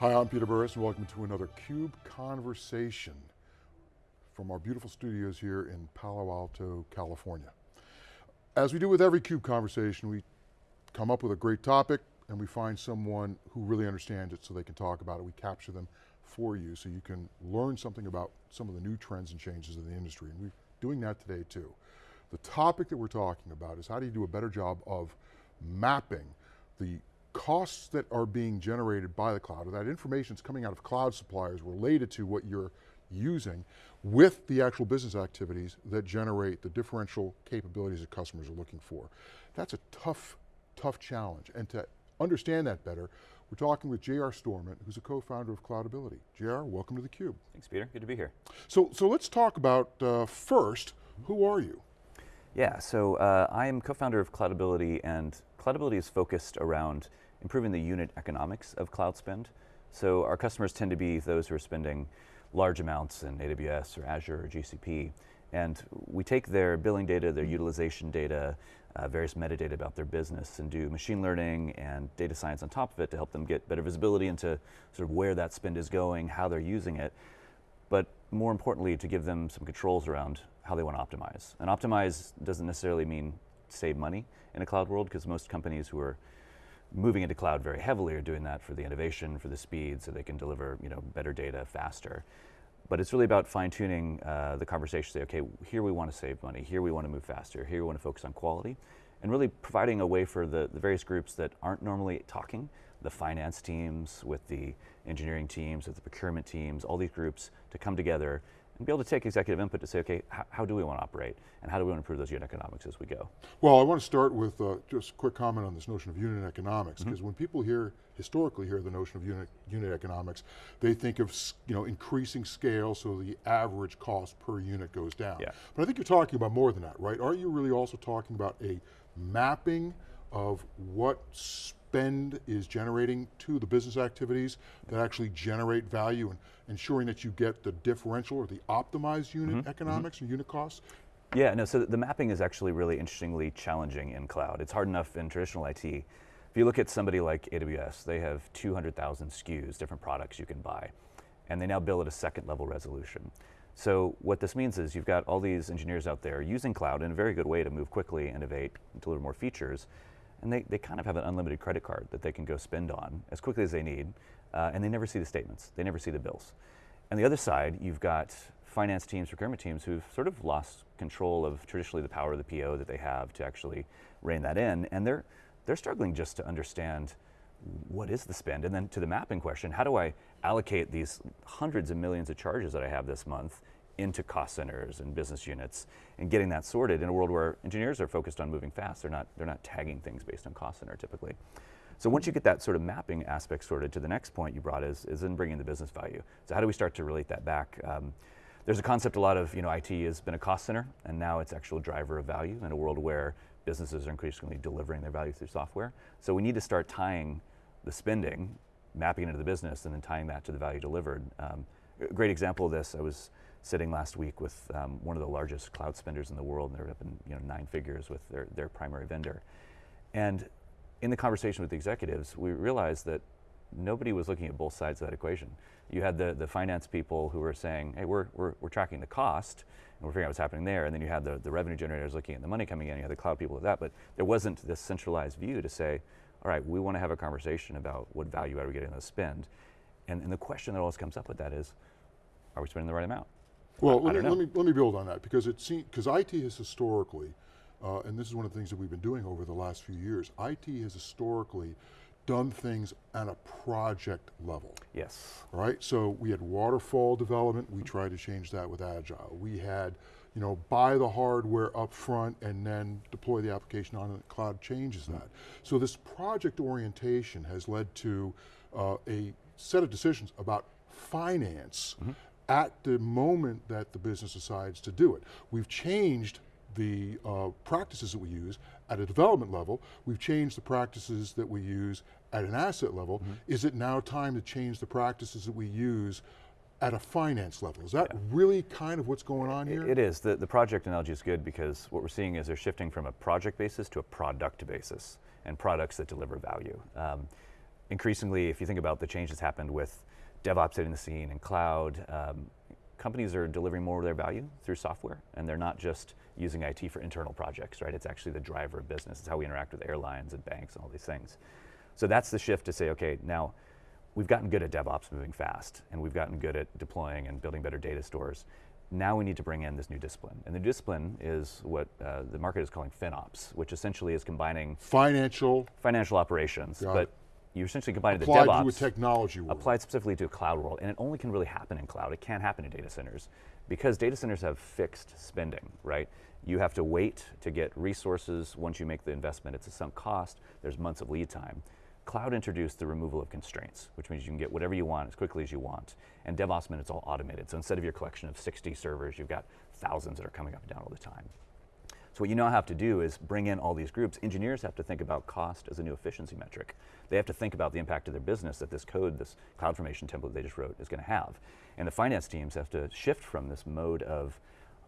Hi, I'm Peter Burris and welcome to another CUBE Conversation from our beautiful studios here in Palo Alto, California. As we do with every CUBE conversation, we come up with a great topic and we find someone who really understands it so they can talk about it. We capture them for you so you can learn something about some of the new trends and changes in the industry. And we're doing that today too. The topic that we're talking about is how do you do a better job of mapping the costs that are being generated by the cloud, or that information is coming out of cloud suppliers related to what you're using with the actual business activities that generate the differential capabilities that customers are looking for. That's a tough, tough challenge. And to understand that better, we're talking with J.R. Storment, who's a co-founder of Cloudability. J.R., welcome to theCUBE. Thanks Peter, good to be here. So, so let's talk about, uh, first, who are you? Yeah, so uh, I am co-founder of Cloudability and Cloudability is focused around improving the unit economics of cloud spend. So our customers tend to be those who are spending large amounts in AWS or Azure or GCP. And we take their billing data, their utilization data, uh, various metadata about their business and do machine learning and data science on top of it to help them get better visibility into sort of where that spend is going, how they're using it. But more importantly, to give them some controls around how they want to optimize. And optimize doesn't necessarily mean save money in a cloud world because most companies who are moving into cloud very heavily are doing that for the innovation, for the speed, so they can deliver you know, better data faster. But it's really about fine tuning uh, the conversation, say, okay, here we want to save money, here we want to move faster, here we want to focus on quality, and really providing a way for the, the various groups that aren't normally talking, the finance teams, with the engineering teams, with the procurement teams, all these groups to come together and be able to take executive input to say, okay, how, do we want to operate? And how do we want to improve those unit economics as we go? Well, I want to start with uh, just a quick comment on this notion of unit economics, because mm -hmm. when people hear, historically hear the notion of unit, unit economics, they think of you know, increasing scale so the average cost per unit goes down. Yeah. But I think you're talking about more than that, right? Aren't you really also talking about a mapping of what spend is generating to the business activities that actually generate value and ensuring that you get the differential or the optimized unit mm -hmm. economics mm -hmm. or unit costs? Yeah, no, so the mapping is actually really interestingly challenging in cloud. It's hard enough in traditional IT. If you look at somebody like AWS, they have 200,000 SKUs, different products you can buy, and they now bill at a second level resolution. So what this means is you've got all these engineers out there using cloud in a very good way to move quickly, innovate, deliver more features, and they, they kind of have an unlimited credit card that they can go spend on as quickly as they need, uh, and they never see the statements, they never see the bills. On the other side, you've got finance teams, procurement teams who've sort of lost control of traditionally the power of the PO that they have to actually rein that in, and they're, they're struggling just to understand what is the spend, and then to the mapping question, how do I allocate these hundreds of millions of charges that I have this month into cost centers and business units and getting that sorted in a world where engineers are focused on moving fast. They're not, they're not tagging things based on cost center typically. So once you get that sort of mapping aspect sorted to the next point you brought is, is in bringing the business value. So how do we start to relate that back? Um, there's a concept a lot of, you know, IT has been a cost center and now it's actual driver of value in a world where businesses are increasingly delivering their value through software. So we need to start tying the spending, mapping into the business and then tying that to the value delivered. Um, a great example of this, I was sitting last week with um, one of the largest cloud spenders in the world, and they're up in you know, nine figures with their, their primary vendor. And in the conversation with the executives, we realized that nobody was looking at both sides of that equation. You had the, the finance people who were saying, hey, we're, we're, we're tracking the cost, and we're figuring out what's happening there, and then you had the, the revenue generators looking at the money coming in, you had the cloud people with that, but there wasn't this centralized view to say, all right, we want to have a conversation about what value are we getting on the spend. And, and the question that always comes up with that is, are we spending the right amount? Well, let me, let, me, let me build on that because it because IT has historically, uh, and this is one of the things that we've been doing over the last few years, IT has historically done things at a project level. Yes. Right, so we had waterfall development, we tried to change that with Agile. We had, you know, buy the hardware up front and then deploy the application on the cloud changes that. So this project orientation has led to uh, a set of decisions about finance mm -hmm at the moment that the business decides to do it. We've changed the uh, practices that we use at a development level, we've changed the practices that we use at an asset level. Mm -hmm. Is it now time to change the practices that we use at a finance level? Is that yeah. really kind of what's going on here? It is, the, the project analogy is good because what we're seeing is they're shifting from a project basis to a product basis and products that deliver value. Um, increasingly, if you think about the change that's happened with DevOps hitting the scene and cloud, um, companies are delivering more of their value through software, and they're not just using IT for internal projects, right? It's actually the driver of business. It's how we interact with airlines and banks and all these things. So that's the shift to say, okay, now we've gotten good at DevOps moving fast, and we've gotten good at deploying and building better data stores. Now we need to bring in this new discipline. And the discipline is what uh, the market is calling FinOps, which essentially is combining Financial financial operations, but it. you essentially combine the applied DevOps to a technology world. applied specifically to a cloud world, and it only can really happen in cloud. It can't happen in data centers because data centers have fixed spending, right? You have to wait to get resources. Once you make the investment, it's a sunk cost. There's months of lead time. Cloud introduced the removal of constraints, which means you can get whatever you want as quickly as you want. And DevOps meant it's all automated. So instead of your collection of 60 servers, you've got thousands that are coming up and down all the time. So what you now have to do is bring in all these groups. Engineers have to think about cost as a new efficiency metric. They have to think about the impact of their business that this code, this CloudFormation template they just wrote is going to have. And the finance teams have to shift from this mode of,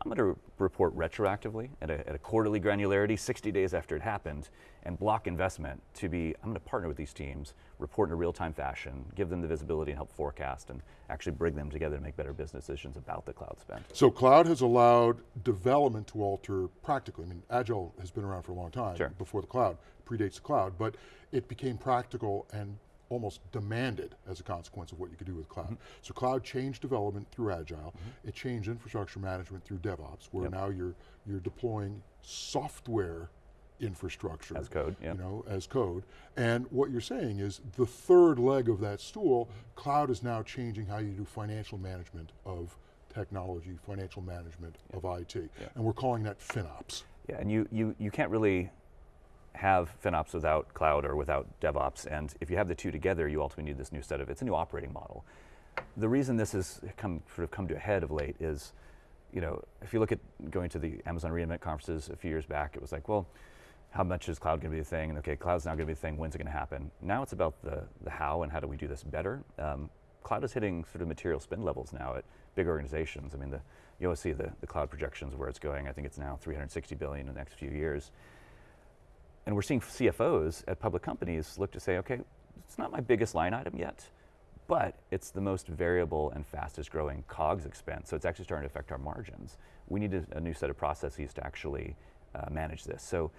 I'm going to report retroactively at a, at a quarterly granularity, 60 days after it happened, and block investment to be, I'm going to partner with these teams, report in a real-time fashion, give them the visibility and help forecast, and actually bring them together to make better business decisions about the cloud spend. So cloud has allowed development to alter practically. I mean, Agile has been around for a long time Sure. before the cloud, predates the cloud, but it became practical and almost demanded as a consequence of what you could do with cloud. Mm-hmm. So cloud changed development through Agile, it changed infrastructure management through DevOps, where Yep. now you're, you're deploying software infrastructure. As code, yep. You know, as code. And what you're saying is the third leg of that stool, cloud is now changing how you do financial management of technology, financial management of IT. And we're calling that FinOps. Yeah, and you, you, you can't really have FinOps without cloud or without DevOps, and if you have the two together, you ultimately need this new set of, it's a new operating model. The reason this has come, sort of come to a head of late is, you know, if you look at going to the Amazon reInvent conferences a few years back, it was like, well, how much is cloud going to be a thing? And okay, cloud's now going to be a thing. When's it going to happen? Now it's about the, the how and how do we do this better. Um, cloud is hitting sort of material spend levels now at big organizations. I mean, the, you always see the, the cloud projections where it's going. I think it's now 360 billion in the next few years. And we're seeing CFOs at public companies look to say, okay, it's not my biggest line item yet, but it's the most variable and fastest growing COGS expense. So it's actually starting to affect our margins. We need a, a new set of processes to actually uh, manage this. So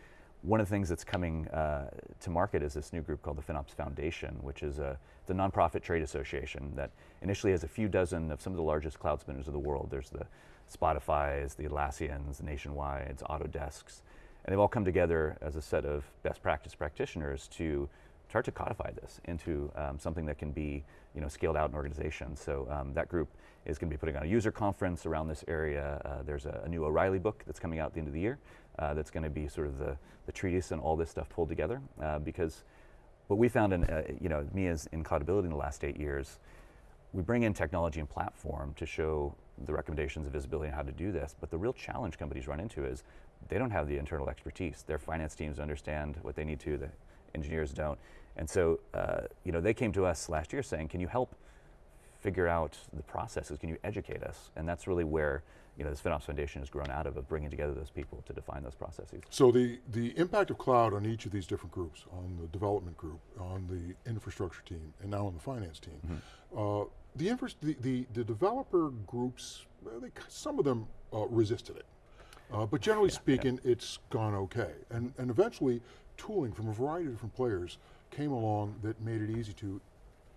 one of the things that's coming uh, to market is this new group called the FinOps Foundation, which is a, the nonprofit trade association that initially has a few dozen of some of the largest cloud spenders of the world. There's the Spotify's, the Atlassians, the Nationwides, Autodesks, and they've all come together as a set of best practice practitioners to start to codify this into um, something that can be you know, scaled out in organizations. So um, that group is going to be putting on a user conference around this area. Uh, there's a, a new O'Reilly book that's coming out at the end of the year uh, that's going to be sort of the, the treatise and all this stuff pulled together uh, because what we found in, uh, you know, me as in Cloudability in the last eight years, we bring in technology and platform to show the recommendations of visibility on how to do this, but the real challenge companies run into is they don't have the internal expertise. Their finance teams understand what they need to, the engineers don't. And so, uh, you know, they came to us last year saying, can you help figure out the processes? Can you educate us? And that's really where, you know, this FinOps Foundation has grown out of, of bringing together those people to define those processes. So the, the impact of cloud on each of these different groups, on the development group, on the infrastructure team, and now on the finance team, uh, the, the, the, the developer groups, they, some of them uh, resisted it. Uh, but generally speaking, it's gone okay. And, and eventually, tooling from a variety of different players came along that made it easy to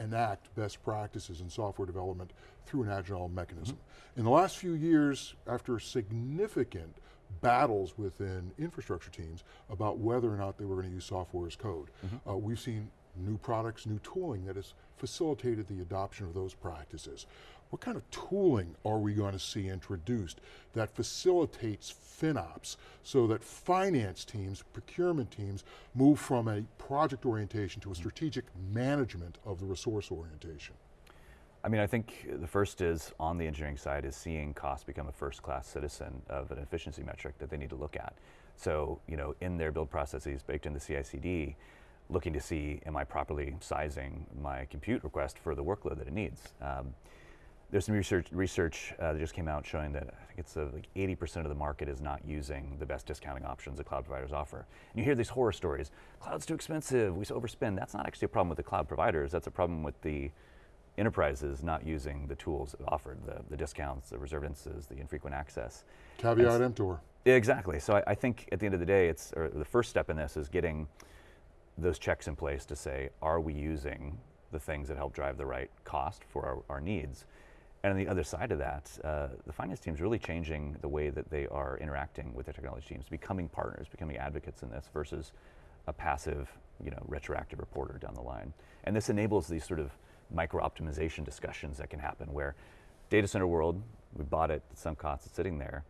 enact best practices in software development through an agile mechanism. In the last few years, after significant battles within infrastructure teams about whether or not they were going to use software as code, uh, we've seen new products, new tooling that has facilitated the adoption of those practices. What kind of tooling are we going to see introduced that facilitates FinOps so that finance teams, procurement teams move from a project orientation to a hmm. strategic management of the resource orientation? I mean, I think the first is on the engineering side is seeing cost become a first-class citizen of an efficiency metric that they need to look at. So, you know, in their build processes baked into CI/CD, looking to see am I properly sizing my compute request for the workload that it needs. Um, There's some research, research uh, that just came out showing that I think it's uh, like 80% of the market is not using the best discounting options that cloud providers offer. And you hear these horror stories, cloud's too expensive, we overspend. That's not actually a problem with the cloud providers, that's a problem with the enterprises not using the tools offered, the, the discounts, the reserved instances, the infrequent access. Caveat emptor. Exactly. So I, I, think at the end of the day, it's or the first step in this is getting those checks in place to say, are we using the things that help drive the right cost for our, our needs? And on the other side of that, uh, the finance team is really changing the way that they are interacting with their technology teams, becoming partners, becoming advocates in this versus a passive, you know, retroactive reporter down the line. And this enables these sort of micro optimization discussions that can happen where data center world, we bought it at some cost, it's sitting there.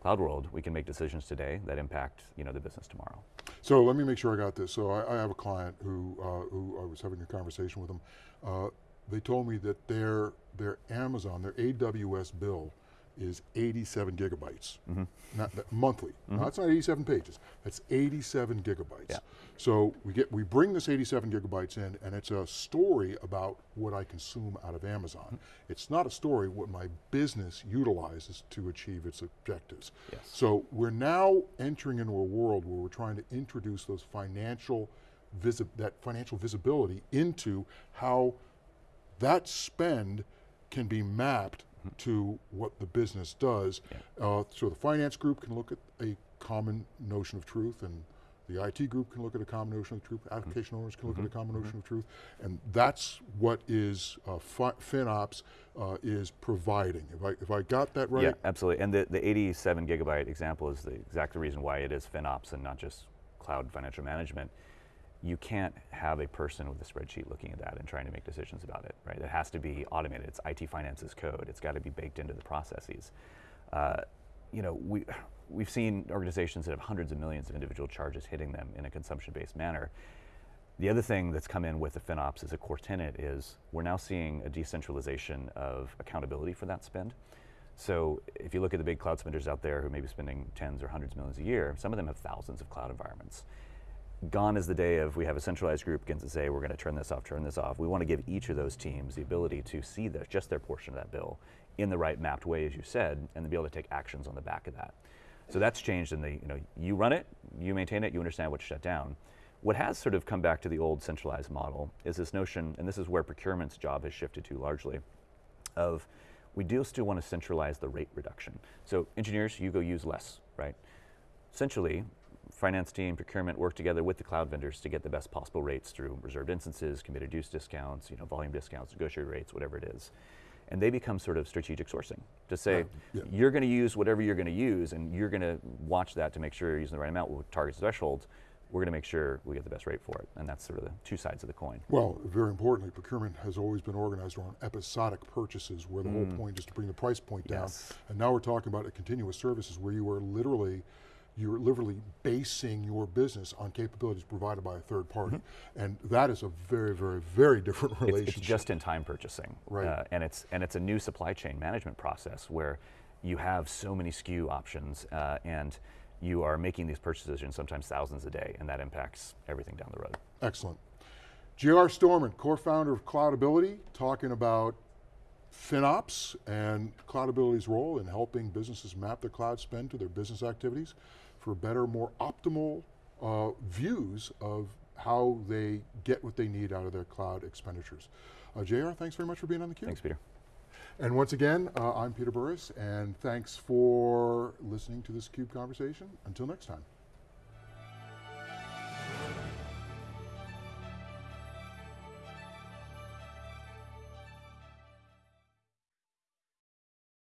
Cloud world, we can make decisions today that impact you know, the business tomorrow. So let me make sure I got this. So I, I have a client who, uh, who I was having a conversation with them. Uh, they told me that their, their Amazon, their AWS bill is 87 gigabytes, mm -hmm. not that, monthly. Mm -hmm. that's not 87 pages. That's 87 gigabytes. Yeah. So we get we bring this 87 gigabytes in, and it's a story about what I consume out of Amazon. Mm -hmm. It's not a story what my business utilizes to achieve its objectives. Yes. So we're now entering into a world where we're trying to introduce those financial that financial visibility into how that spend can be mapped to what the business does. Yeah. Uh, so the finance group can look at a common notion of truth and the IT group can look at a common notion of truth, application mm -hmm. owners can look mm -hmm. at a mm-hmm. common notion mm -hmm. of truth, and that's what is uh, FinOps uh, is providing. If I, if I got that right? Yeah, absolutely, and the, the 87 gigabyte example is the exact reason why it is FinOps and not just cloud financial management you can't have a person with a spreadsheet looking at that and trying to make decisions about it, right? It has to be automated. It's IT finances code. It's got to be baked into the processes. Uh, you know, we, we've seen organizations that have hundreds of millions of individual charges hitting them in a consumption-based manner. The other thing that's come in with the FinOps as a core tenet is we're now seeing a decentralization of accountability for that spend. So if you look at the big cloud spenders out there who may be spending tens or hundreds of millions a year, some of them have thousands of cloud environments gone is the day of we have a centralized group begins to say we're going to turn this off, turn this off. We want to give each of those teams the ability to see the, just their portion of that bill in the right mapped way, as you said, and to be able to take actions on the back of that. So that's changed in the, you know, you run it, you maintain it, you understand what's shut down. What has sort of come back to the old centralized model is this notion, and this is where procurement's job has shifted to largely, of we do still want to centralize the rate reduction. So engineers, you go use less, right? Essentially, finance team, procurement work together with the cloud vendors to get the best possible rates through reserved instances, committed use discounts, you know, volume discounts, negotiated rates, whatever it is. And they become sort of strategic sourcing to say, yeah. you're going to use whatever you're going to use and you're going to watch that to make sure you're using the right amount with targets thresholds. We're going to make sure we get the best rate for it. And that's sort of the two sides of the coin. Well, very importantly, procurement has always been organized around episodic purchases where the mm. whole point is to bring the price point down. Yes. And now we're talking about a continuous services where you are literally you're literally basing your business on capabilities provided by a third party. Mm -hmm. And that is a very, very, very different relationship. It's, it's just-in-time purchasing. Right. Uh, and, it's, and it's a new supply chain management process where you have so many SKU options uh, and you are making these purchase decisions sometimes thousands a day and that impacts everything down the road. Excellent. J.R. Storment, co-founder of Cloudability, talking about FinOps and Cloudability's role in helping businesses map their cloud spend to their business activities for better, more optimal uh, views of how they get what they need out of their cloud expenditures. Uh, JR, thanks very much for being on theCUBE. Thanks, Peter. And once again, uh, I'm Peter Burris, and thanks for listening to this CUBE conversation. Until next time.